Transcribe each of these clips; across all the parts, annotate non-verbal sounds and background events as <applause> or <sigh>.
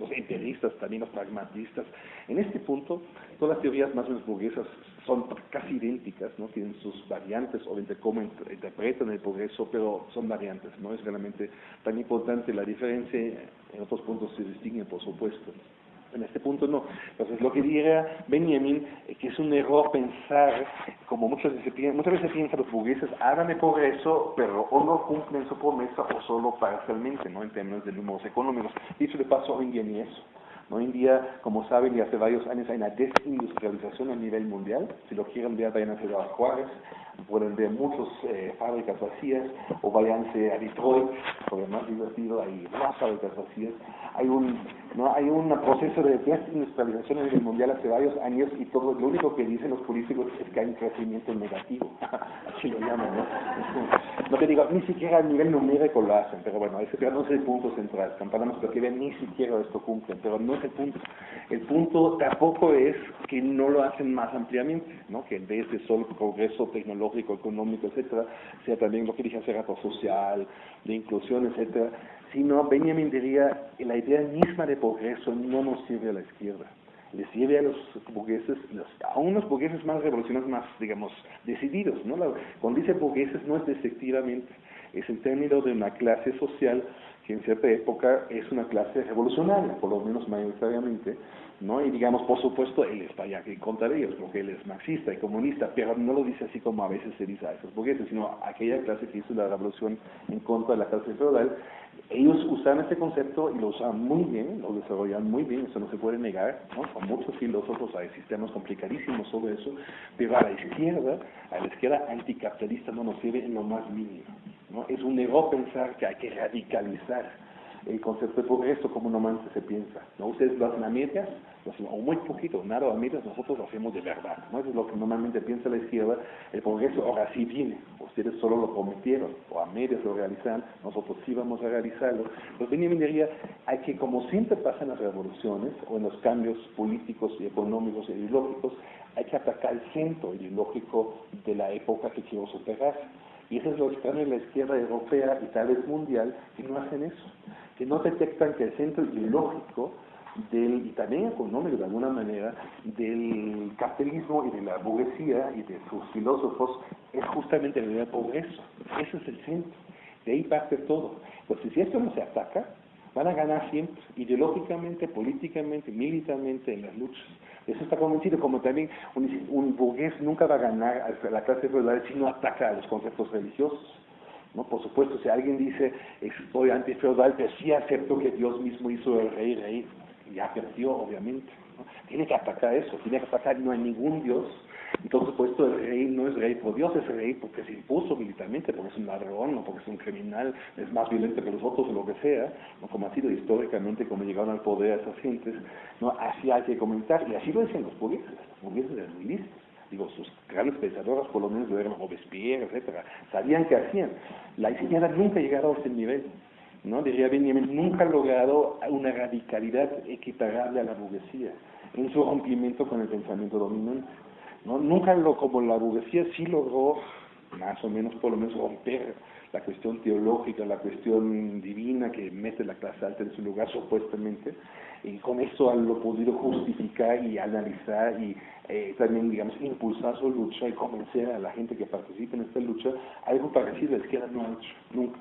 los empiristas, también los pragmatistas. En este punto, todas las teorías más o menos burguesas son casi idénticas, ¿no? tienen sus variantes, obviamente cómo interpretan el progreso, pero son variantes, no es realmente tan importante la diferencia, en otros puntos se distinguen, por supuesto. En este punto no. Entonces, lo que diría Benjamin, es que es un error pensar, como muchas veces, muchas veces piensan los burgueses, háganme progreso, pero o no cumplen su promesa o solo parcialmente, ¿no? En términos de números económicos. Dicho de paso, hoy en día ni eso. Hoy en día, como saben, y hace varios años hay una desindustrialización a nivel mundial. Si lo quieren ver, vayan a Ciudad Juárez, pueden ver muchas eh, fábricas vacías, o váyanse a Detroit, porque más divertido, hay más fábricas vacías. Hay un, ¿no? hay un proceso de desindustrialización a nivel mundial hace varios años y todo lo único que dicen los políticos es que hay un crecimiento negativo, <laughs> así lo llaman, ¿no? Te digo, ni siquiera a nivel numérico lo hacen, pero bueno, ese no es el punto central. Campanamos que ven, ni siquiera esto cumplen, pero no es el punto. El punto tampoco es que no lo hacen más ampliamente, ¿no? Que en vez de solo progreso tecnológico, económico, etcétera, sea también lo que dije hace rato, social, de inclusión, etcétera, sino Benjamin diría, la idea misma de progreso no nos sirve a la izquierda le sirve a los burgueses, a unos burgueses más revolucionarios, más, digamos, decididos. ¿no? cuando dice burgueses no es despectivamente, es en términos de una clase social que en cierta época es una clase revolucionaria, por lo menos mayoritariamente, ¿no? Y digamos, por supuesto, él está ya en contra de ellos, porque él es marxista y comunista, pero no lo dice así como a veces se dice a esos burgueses, sino aquella clase que hizo la revolución en contra de la clase feudal. Ellos usan este concepto y lo usan muy bien, lo desarrollan muy bien, eso no se puede negar, ¿no? Con muchos filósofos hay sistemas complicadísimos sobre eso, pero a la izquierda, a la izquierda anticapitalista no nos sirve en lo más mínimo. ¿no? Es un error pensar que hay que radicalizar el concepto de progreso como normalmente se piensa. ¿no? Ustedes lo hacen a medias, o muy poquito, nada a medias, nosotros lo hacemos de verdad. ¿no? Es lo que normalmente piensa la izquierda. El progreso ahora sí viene, ustedes solo lo prometieron, o a medias lo realizan, nosotros sí vamos a realizarlo. Pues Benjamin diría, hay que, como siempre pasa en las revoluciones, o en los cambios políticos y económicos e ideológicos, hay que atacar el centro ideológico de la época que quiero superar. Y eso es lo extraño en la izquierda europea y tal vez mundial, que no hacen eso que no detectan que el centro ideológico del, y también económico de alguna manera, del capitalismo y de la burguesía y de sus filósofos es justamente el progreso. Ese es el centro. De ahí parte todo. Entonces, si esto no se ataca, van a ganar siempre, ideológicamente, políticamente, militarmente, en las luchas. Eso está convencido, como también un, burgués nunca va a ganar a la clase feudal si no ataca a los conceptos religiosos. ¿no? Por supuesto, si alguien dice, estoy antifeudal, pero sí acepto que Dios mismo hizo el rey, rey, ya perdió, obviamente. Tiene que atacar eso, tiene que atacar, no hay ningún Dios. Entonces, por esto el rey no es rey por Dios, es rey porque se impuso militarmente, porque es un ladrón, o porque es un criminal, es más violento que los otros o lo que sea, ¿no? como ha sido históricamente como llegaron al poder esas gentes, ¿no? así hay que comentar, y así lo decían los burgueses, los burgueses eran muy listos digo, sus grandes pensadoras, por lo menos Robespierre, etcétera, sabían qué hacían. La izquierda nunca ha llegado a ese nivel, ¿no? Diría Benjamin, nunca ha logrado una radicalidad equiparable a la burguesía en su rompimiento con el pensamiento dominante. ¿No? Nunca lo, como la burguesía sí logró, más o menos por lo menos romper la cuestión teológica, la cuestión divina que mete la clase alta en su lugar supuestamente, y con eso lo podido justificar y analizar y eh, también, digamos, impulsar su lucha y convencer a la gente que participe en esta lucha, algo parecido la izquierda no ha hecho, nunca.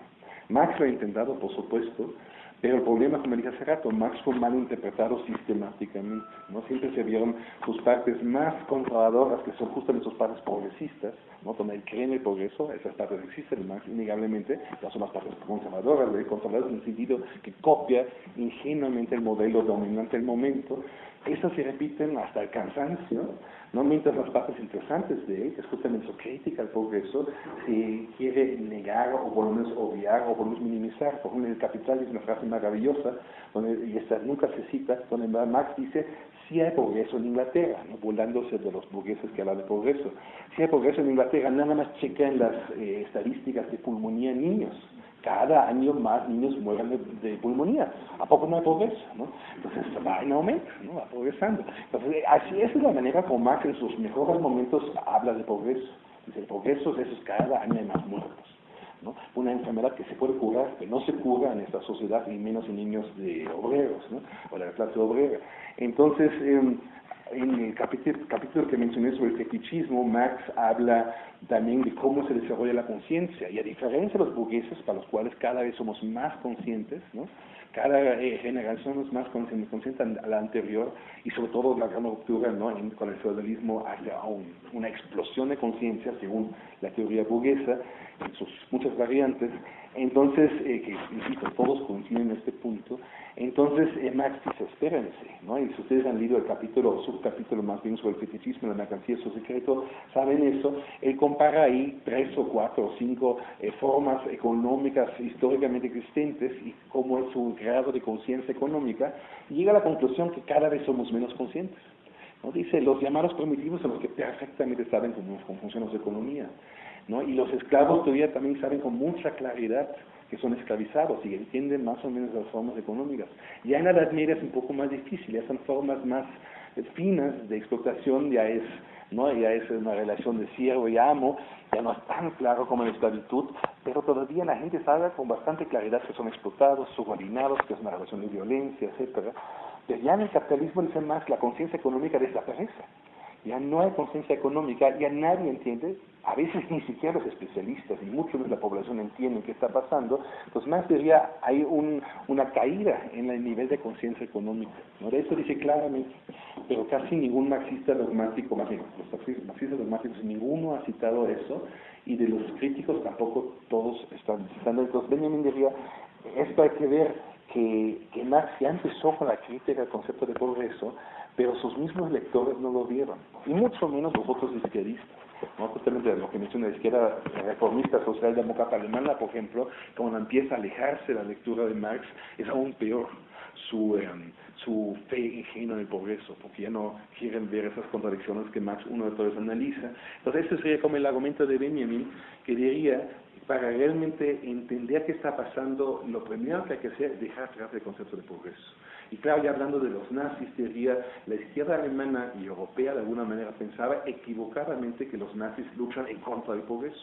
Marx lo ha intentado, por supuesto, pero el problema, como dije hace rato, Marx fue mal interpretado sistemáticamente. ¿no? Siempre se vieron sus partes más conservadoras, que son justamente sus partes progresistas, ¿no? donde él cree en el progreso, esas partes existen en Marx innegablemente, ya son las partes conservadoras, conservadoras en el sentido que copia ingenuamente el modelo dominante del momento. Esas se repiten hasta el cansancio, ¿no? mientras las partes interesantes de él, que es justamente su crítica al progreso, se quiere negar o por lo menos obviar o por lo menos minimizar. Por ejemplo, en el Capital es una frase maravillosa, donde, y esta nunca se cita, donde Marx dice, si hay progreso en Inglaterra, ¿no? burlándose de los burgueses que hablan de progreso. Si hay progreso en Inglaterra, nada más chequen las eh, estadísticas de pulmonía en niños cada año más niños mueren de, pulmonía. ¿A poco no hay progreso? ¿no? Entonces va en aumento, ¿no? va progresando. Entonces, así es la manera como Marx en sus mejores momentos habla de progreso. Dice, el progreso es eso, cada año hay más muertos. ¿no? Una enfermedad que se puede curar, que no se cura en esta sociedad, y menos en niños de obreros, ¿no? O de la clase obrera. Entonces, eh, en el capítulo, capítulo, que mencioné sobre el fetichismo, Marx habla también de cómo se desarrolla la conciencia, y a diferencia de los burgueses, para los cuales cada vez somos más conscientes, ¿no? cada eh, generación es más consciente a la anterior, y sobre todo la gran ruptura ¿no? con el feudalismo hacia un, una explosión de conciencia, según la teoría burguesa, en sus muchas variantes, entonces, eh, que todos coinciden en este punto, entonces eh, Marx dice, espérense, ¿no? Y si ustedes han leído el capítulo, subcapítulo más bien sobre el fetichismo, la mercancía, su secreto, saben eso, él compara ahí tres o cuatro o cinco eh, formas económicas históricamente existentes y cómo es su grado de conciencia económica, y llega a la conclusión que cada vez somos menos conscientes. ¿no? Dice, los llamados primitivos son los que perfectamente saben cómo, cómo funciona su economía. ¿No? Y los esclavos todavía también saben con mucha claridad que son esclavizados y entienden más o menos las formas económicas. Ya en la Edad Media es un poco más difícil, ya son formas más finas de explotación, ya es, ¿no? ya es una relación de siervo y amo, ya no es tan claro como la esclavitud, pero todavía la gente sabe con bastante claridad que son explotados, subordinados, que es una relación de violencia, etcétera. Pero ya en el capitalismo dice más la conciencia económica desaparece ya no hay conciencia económica, ya nadie entiende, a veces ni siquiera los especialistas, y mucho de la población entienden qué está pasando, pues más diría hay un, una caída en el nivel de conciencia económica. ¿no? Eso dice claramente, pero casi ningún marxista dogmático, más bien, los marxistas dogmáticos, ninguno ha citado eso, y de los críticos tampoco todos están citando. Entonces Benjamin diría, esto hay que ver que, que Marx ya empezó con la crítica al concepto de progreso, pero sus mismos lectores no lo vieron, y mucho menos los otros izquierdistas. ¿no? Justamente lo que menciona la izquierda reformista socialdemócrata alemana, por ejemplo, cuando empieza a alejarse la lectura de Marx, es aún peor su, em, su fe ingenua en el progreso, porque ya no quieren ver esas contradicciones que Marx uno de todos analiza. Entonces, ese sería como el argumento de Benjamin, que diría, para realmente entender qué está pasando, lo primero que hay que hacer es dejar atrás el concepto de progreso. Y claro, ya hablando de los nazis, diría, la izquierda alemana y europea de alguna manera pensaba equivocadamente que los nazis luchan en contra del progreso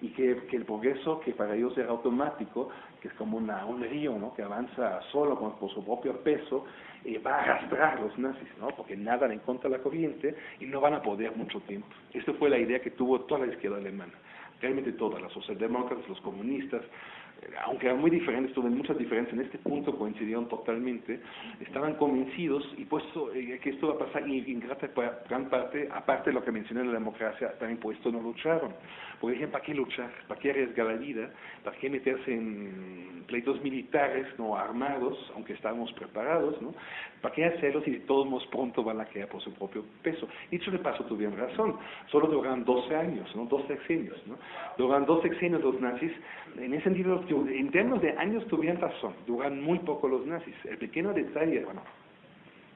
y que, el progreso que para ellos era automático, que es como una, un río que avanza solo por su propio peso, eh, va a arrastrar a los nazis, ¿no? porque nadan en contra de la corriente y no van a poder mucho tiempo. Esta fue la idea que tuvo toda la izquierda alemana, realmente todas, las socialdemócratas, los comunistas, aunque eran muy diferentes, tuvieron muchas diferencias, en este punto coincidieron totalmente, estaban convencidos y puesto eh, que esto va a pasar y en gran parte, aparte de lo que mencioné de la democracia, también por esto no lucharon. Por ejemplo, ¿para qué luchar? ¿Para qué arriesgar la vida? ¿Para qué meterse en pleitos militares no armados, aunque estábamos preparados? ¿no? ¿Para qué hacerlo si todos pronto van a caer por su propio peso? Dicho de paso, tuvieron razón, solo duraron 12 años, ¿no? dos sexenios. ¿no? Duraron dos sexenios los nazis, en ese sentido en términos de años tuvieron razón, duran muy poco los nazis. El pequeño detalle, bueno,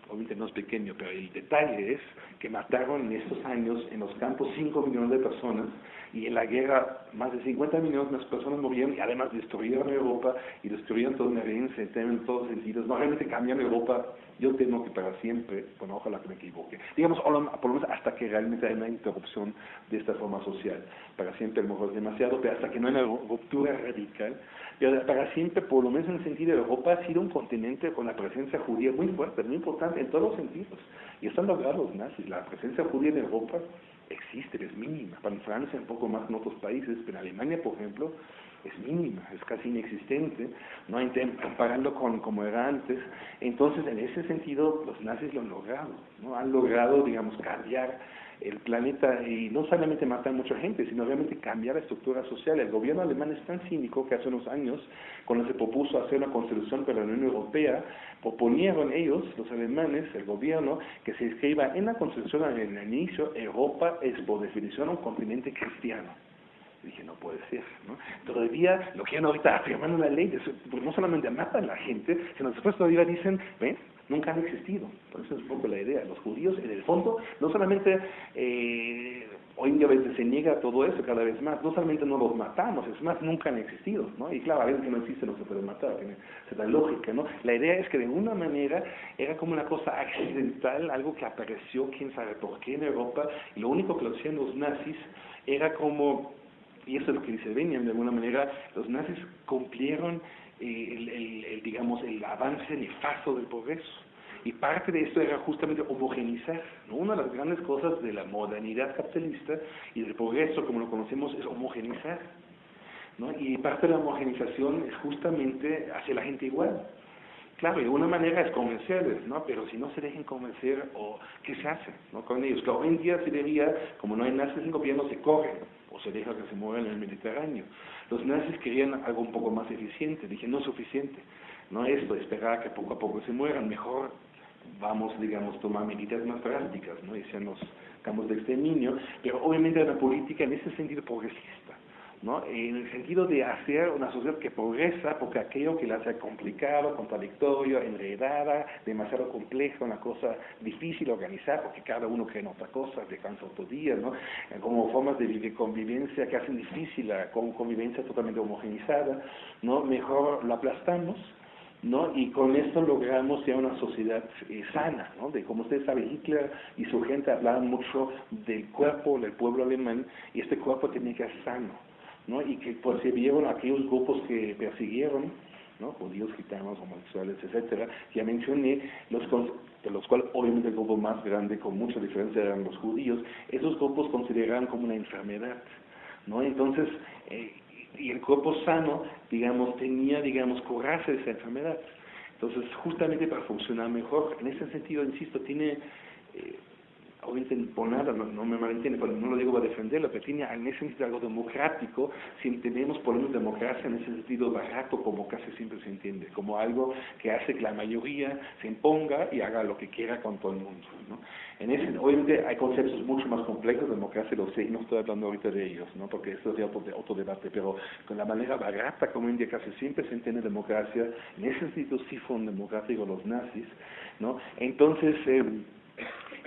obviamente no es pequeño, pero el detalle es que mataron en estos años en los campos 5 millones de personas y en la guerra más de 50 millones de personas murieron y además destruyeron Europa y destruyeron toda una herencia en todos sentidos. No realmente cambiaron Europa, yo temo que para siempre, bueno, ojalá que me equivoque. Digamos, por lo menos hasta que realmente haya una interrupción de esta forma social. Para siempre a lo mejor es demasiado, pero hasta que no haya una ruptura radical. Pero para siempre, por lo menos en el sentido de Europa, ha sido un continente con la presencia judía muy fuerte, muy importante en todos los sentidos. Y están logrados los nazis. La presencia judía en Europa existe, es mínima. Para Francia un poco más en otros países, pero en Alemania, por ejemplo, es mínima, es casi inexistente, no comparando con como era antes. Entonces, en ese sentido, los nazis lo han logrado, ¿no? Han logrado, digamos, cambiar el planeta y no solamente matar mucha gente, sino realmente cambiar la estructura social. El gobierno alemán es tan cínico que hace unos años, cuando se propuso hacer una constitución para la Unión Europea, proponieron ellos, los alemanes, el gobierno, que se escriba en la constitución en el inicio, Europa es por definición un continente cristiano. dije, no puede ser, ¿no? Todavía lo quieren ahorita afirmando la ley, porque no solamente matan a la gente, sino después todavía dicen, ven, nunca han existido. Por eso es un poco la idea. Los judíos, en el fondo, no solamente eh, hoy en día se niega todo eso cada vez más, no solamente no los matamos, es más, nunca han existido, ¿no? Y claro, a veces que no existen no se pueden matar, tiene cierta lógica, ¿no? La idea es que de alguna manera era como una cosa accidental, algo que apareció, quién sabe por qué en Europa, y lo único que lo hacían los nazis era como y eso es lo que dice Benjamin, de alguna manera, los nazis cumplieron eh, el, el, digamos, el avance nefasto del progreso. Y parte de esto era justamente homogenizar. ¿no? Una de las grandes cosas de la modernidad capitalista y del progreso, como lo conocemos, es homogenizar. ¿no? Y parte de la homogenización es justamente hacer la gente igual. Claro, de una manera es convencerles, ¿no? Pero si no se dejen convencer, o ¿qué se hace ¿no? con ellos? Claro, hoy en día se diría, como no hay nazis en gobierno, se corren o se deja que se muevan en el Mediterráneo. Los nazis querían algo un poco más eficiente, dije, no es suficiente, no esto, esperar que poco a poco se mueran, mejor vamos, digamos, tomar medidas más drásticas, ¿no? Y sean los campos de exterminio, pero obviamente una política en ese sentido progresista. ¿No? en el sentido de hacer una sociedad que progresa, porque aquello que la hace complicado, contradictorio, enredada, demasiado compleja, una cosa difícil de organizar, porque cada uno cree en otra cosa, descansa otro día, ¿no? Eh, como formas de convivencia que hacen difícil la convivencia totalmente homogenizada, ¿no? mejor lo aplastamos, ¿no? Y con esto logramos ya una sociedad eh, sana, ¿no? De como ustedes saben, Hitler y su gente hablaban mucho del cuerpo del pueblo alemán y este cuerpo tenía que ser sano, ¿no? Y que percibieron aquellos grupos que persiguieron, ¿no? Judíos, gitanos, homosexuales, etcétera, ya mencioné, los de los cuales obviamente el grupo más grande con mucha diferencia eran los judíos, esos grupos consideraban como una enfermedad, ¿no? Entonces, eh, y el cuerpo sano, digamos, tenía, digamos, curarse de esa enfermedad. Entonces, justamente para funcionar mejor, en ese sentido, insisto, tiene eh, obviamente por nada, no, no me malentiende, no lo digo para defenderlo, pero tiene en ese sentido algo democrático, si entendemos por lo democracia en ese sentido barato, como casi siempre se entiende, como algo que hace que la mayoría se imponga y haga lo que quiera con todo el mundo. ¿no? En ese, obviamente hay conceptos mucho más complejos de democracia, lo sé, y no estoy hablando ahorita de ellos, ¿no? porque esto es otro, debate, pero con la manera barata como en casi siempre se entiende democracia, en ese sentido sí fueron democráticos los nazis, ¿no? Entonces, eh,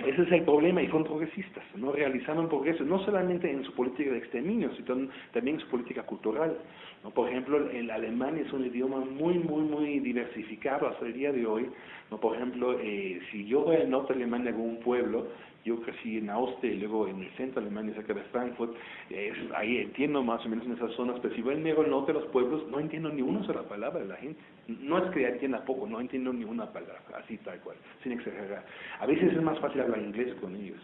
ese es el problema y son progresistas, no realizaron progreso, no solamente en su política de exterminio, sino también en su política cultural. ¿no? Por ejemplo, el alemán es un idioma muy, muy, muy diversificado hasta el día de hoy. ¿no? Por ejemplo, eh, si yo voy al norte de Alemania, a algún pueblo, yo crecí en Austria y luego en el centro de Alemania, cerca de Frankfurt, ahí entiendo más o menos en esas zonas, pero si voy al norte de los pueblos, no entiendo ni una sola palabra de la gente. No es que entienda poco, no entiendo ni una palabra, así tal cual, sin exagerar. A veces es más fácil hablar inglés con ellos.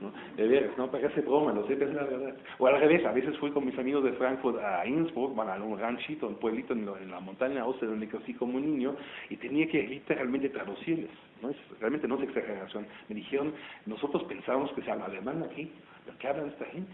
¿No? De veras, no para hacer broma, lo sé, es la verdad. O al revés, a veces fui con mis amigos de Frankfurt a Innsbruck, bueno, a un ranchito, un pueblito en, la montaña Austria donde crecí como niño, y tenía que literalmente traducirles. ¿no? Es, realmente no es exageración. Me dijeron, nosotros pensábamos que se habla alemán aquí, lo que habla esta gente.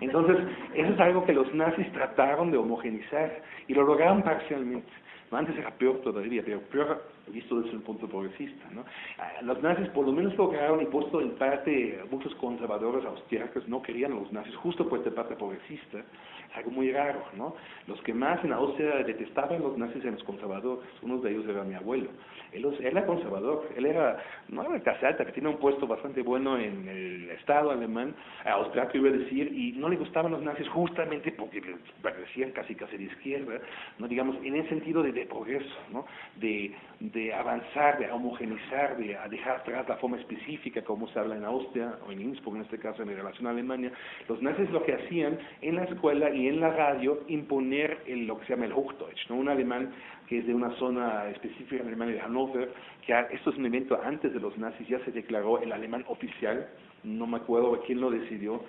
Entonces, eso es algo que los nazis trataron de homogenizar y lo lograron parcialmente. Antes era peor todavía, pero peor visto desde un punto progresista. ¿no? Ah, los nazis por lo menos lograron, y puesto en parte muchos conservadores austriacos no querían a los nazis, justo por esta parte progresista, es algo muy raro. ¿no? Los que más en Austria detestaban los nazis eran los conservadores, uno de ellos era mi abuelo. Él, era conservador, él era, no era clase alta, que tiene un puesto bastante bueno en el Estado alemán, austriaco iba a decir, y no le gustaban los nazis justamente porque parecían casi casi de izquierda, no digamos, en el sentido de, de progreso, ¿no? de de avanzar, de homogenizar, de dejar atrás la forma específica como se habla en Austria o en Innsbruck, en este caso en relación a Alemania, los nazis lo que hacían en la escuela y en la radio imponer el, lo que se llama el Hochdeutsch, ¿no? un alemán que es de una zona específica en Alemania de Hannover, que esto es un evento antes de los nazis, ya se declaró el alemán oficial, no me acuerdo quién lo decidió,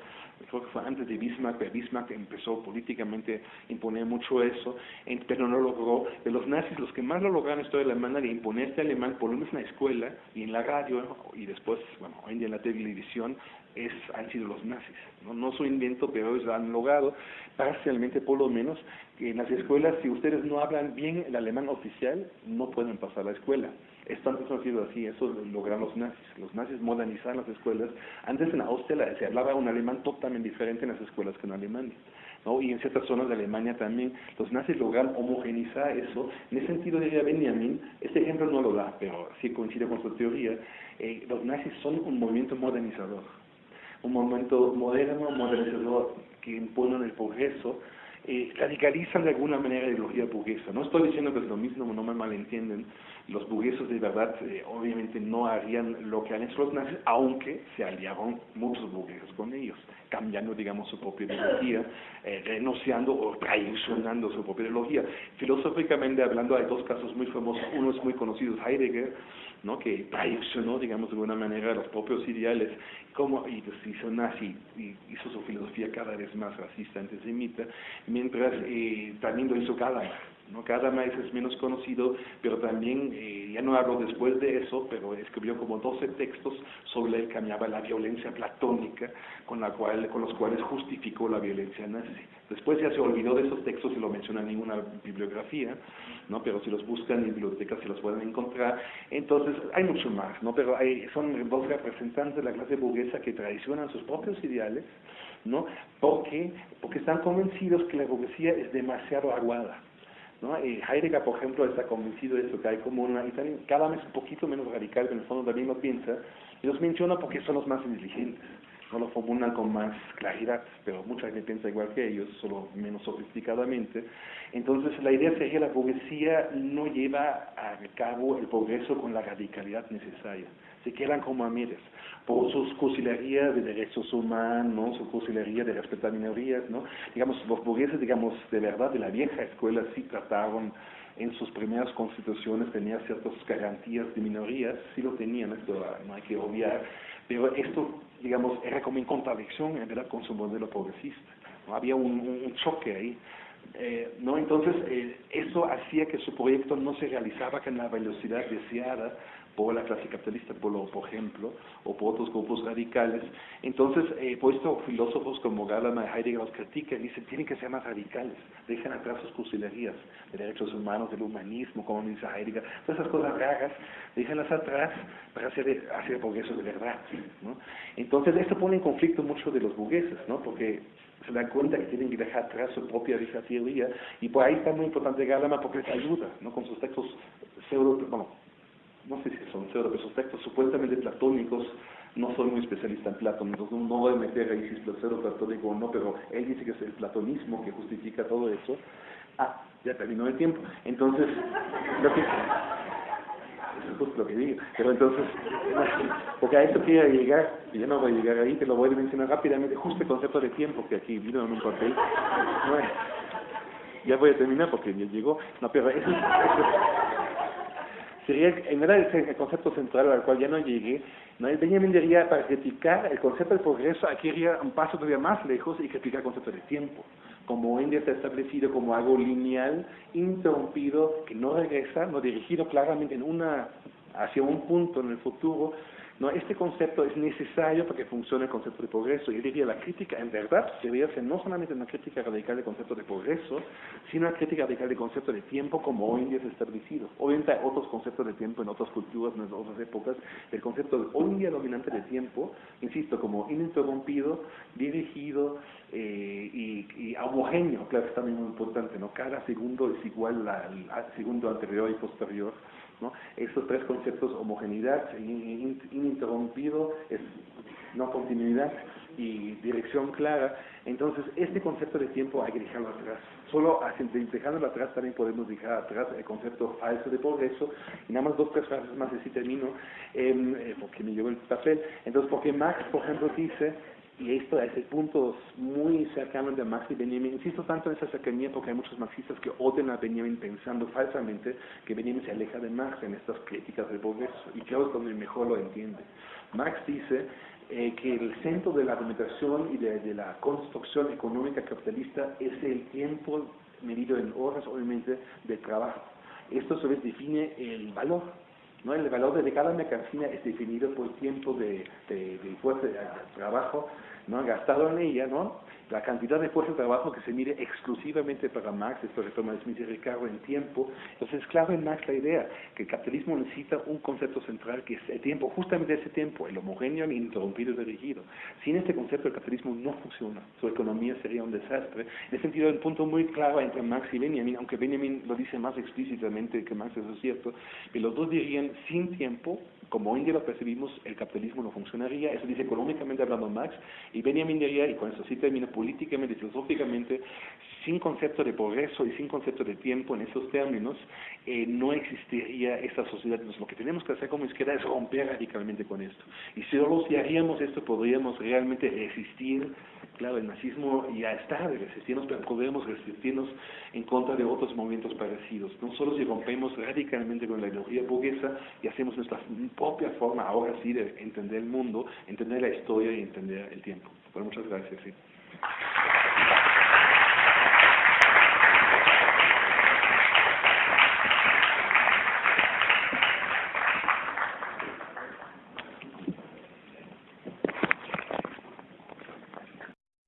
creo que fue antes de Bismarck, pero Bismarck empezó políticamente a imponer mucho eso, pero no logró. De los nazis, los que más lo lograron esto de alemana de imponer este alemán, por lo menos en la escuela y en la radio, y después, bueno, hoy en día en la televisión, es, han sido los nazis. No, no su invento, pero ellos han logrado, parcialmente por lo menos, que en las escuelas, si ustedes no hablan bien el alemán oficial, no pueden pasar la escuela. Esto antes no ha sido así, eso lo lograron los nazis. Los nazis modernizaron las escuelas. Antes en Austria se hablaba un alemán totalmente diferente en las escuelas que en Alemania. ¿no? Y en ciertas zonas de Alemania también. Los nazis lograron homogenizar eso. En ese sentido diría Benjamin, este ejemplo no lo da, pero sí coincide con su teoría, eh, los nazis son un movimiento modernizador. Un movimiento moderno, modernizador, imponen el progreso, eh, radicalizan de alguna manera la ideología burguesa. No estoy diciendo que es lo mismo, no me malentienden. Los burgueses de verdad eh, obviamente no harían lo que han hecho los nazis, aunque se aliaron muchos burgueses con ellos, cambiando, digamos, su propia ideología, eh, renunciando o traicionando su propia ideología. Filosóficamente hablando, hay dos casos muy famosos. Uno es muy conocido, Heidegger, ¿no? que traicionó, digamos, de alguna manera los propios ideales, como, y se hizo y hizo su filosofía cada vez más racista, antisemita, mientras eh, también lo hizo Gadamer. ¿no? Gadamer es menos conocido, pero también, eh, ya no hablo después de eso, pero escribió como 12 textos sobre el que llamaba la violencia platónica, con, la cual, con los cuales justificó la violencia nazi. Después ya se olvidó de esos textos y lo menciona en ninguna bibliografía, ¿no? pero si los buscan en bibliotecas se los pueden encontrar. Entonces, hay mucho más, ¿no? pero hay, son dos representantes de la clase burguesa que traicionan sus propios ideales, ¿no? porque, porque están convencidos que la burguesía es demasiado aguada. ¿no? Eh, Heidegger, por ejemplo, está convencido de eso, que hay como una, y también cada vez un poquito menos radical, pero en el fondo también lo piensa, y los menciona porque son los más inteligentes no lo formulan con más claridad, pero mucha gente piensa igual que ellos, solo menos sofisticadamente. Entonces, la idea sería que la burguesía no lleva a cabo el progreso con la radicalidad necesaria. Se quedan como amigas, por sus cursilerías de derechos humanos, su cursilería de respetar minorías, ¿no? Digamos, los burgueses, digamos, de verdad, de la vieja escuela, sí trataron en sus primeras constituciones tenía ciertas garantías de minorías, sí lo tenían, esto no hay que obviar, pero esto, digamos, era como en contradicción en verdad con su modelo progresista. Había un, choque ahí. Eh, ¿no? Entonces, eh, eso hacía que su proyecto no se realizaba con la velocidad deseada por la clase capitalista, por, por ejemplo, o por otros grupos radicales. Entonces, eh, por esto filósofos como Gadamer y Heidegger los critican y dicen, tienen que ser más radicales, dejen atrás sus cursilerías de derechos humanos, del humanismo, como dice Heidegger, todas esas cosas raras, déjenlas atrás para hacer, hacer progreso de verdad. ¿no? Entonces, esto pone en conflicto mucho de los burgueses, ¿no? porque se dan cuenta que tienen que dejar atrás su propia teoría, y por ahí está muy importante Gadamer porque les ayuda, ¿no? con sus textos pseudo, bueno, no sé si son pseudo, pero esos textos supuestamente platónicos, no soy muy especialista en Platón, entonces no voy a meter ahí si es pseudo platónico o no, pero él dice que es el platonismo que justifica todo eso. Ah, ya terminó el tiempo. Entonces, <laughs> lo que, eso es justo lo que digo. Pero entonces, <laughs> porque a eso quiero llegar, y yo no voy a llegar ahí, te lo voy a mencionar rápidamente, justo el concepto de tiempo que aquí vino en un papel. Bueno, ya voy a terminar porque ya llegó. No, pero eso, eso sería, en verdad, el concepto central al cual ya no llegué, ¿no? Benjamin diría, para criticar el concepto del progreso, aquí iría un paso todavía más lejos y criticar el concepto de tiempo. Como hoy en día está establecido como algo lineal, interrumpido, que no regresa, no dirigido claramente en una, hacia un punto en el futuro, no, este concepto es necesario para que funcione el concepto de progreso. Yo diría, la crítica en verdad debería ser no solamente una crítica radical del concepto de progreso, sino una crítica radical del concepto de tiempo como hoy en día es establecido. Obviamente hay otros conceptos de tiempo en otras culturas, en otras épocas. El concepto de hoy en día dominante de tiempo, insisto, como ininterrumpido, dirigido eh, y, homogéneo, claro, es también muy importante, ¿no? Cada segundo es igual al segundo anterior y posterior. ¿No? Esos tres conceptos, homogeneidad, ininterrumpido, es no continuidad y dirección clara. Entonces, este concepto de tiempo hay que dejarlo atrás. Solo dejándolo atrás también podemos dejar atrás el concepto falso de progreso. Y nada más dos, tres frases más así termino, em, eh, porque me llevo el papel. Entonces, porque Marx, por ejemplo, dice y esto es el punto muy cercano de Marx y Benjamin. Insisto tanto en esa cercanía porque hay muchos marxistas que odian a Benjamin pensando falsamente que Benjamin se aleja de Marx en estas críticas del progreso. Y creo que donde mejor lo entiende. Marx dice eh, que el centro de la argumentación y de, la construcción económica capitalista es el tiempo medido en horas, obviamente, de trabajo. Esto a su vez define el valor ¿no? El valor de cada mercancía es definido por tiempo de, de, de de trabajo ¿no? gastado en ella, ¿no? la cantidad de fuerza de trabajo que se mide exclusivamente para Marx, esto retoma Smith y Ricardo en tiempo, entonces es claro en Marx la idea que el capitalismo necesita un concepto central que es el tiempo, justamente ese tiempo, el homogéneo, el interrumpido y dirigido. Sin este concepto el capitalismo no funciona, su economía sería un desastre. En ese sentido, un punto muy claro entre Marx y Benjamin, aunque Benjamin lo dice más explícitamente que Marx, eso es cierto, que los dos dirían sin tiempo como hoy en día lo percibimos, el capitalismo no funcionaría, eso dice económicamente hablando Marx, y Benjamin diría, y con eso sí termina políticamente y filosóficamente, sin concepto de progreso y sin concepto de tiempo en esos términos, eh, no existiría esta sociedad. Entonces, lo que tenemos que hacer como izquierda es romper radicalmente con esto. Y solo si haríamos esto, podríamos realmente resistir, claro, el nazismo ya está de resistirnos, pero podríamos resistirnos en contra de otros movimientos parecidos. No solo si rompemos radicalmente con la ideología burguesa y hacemos nuestra propia forma, ahora sí, de entender el mundo, entender la historia y entender el tiempo. Bueno, muchas gracias.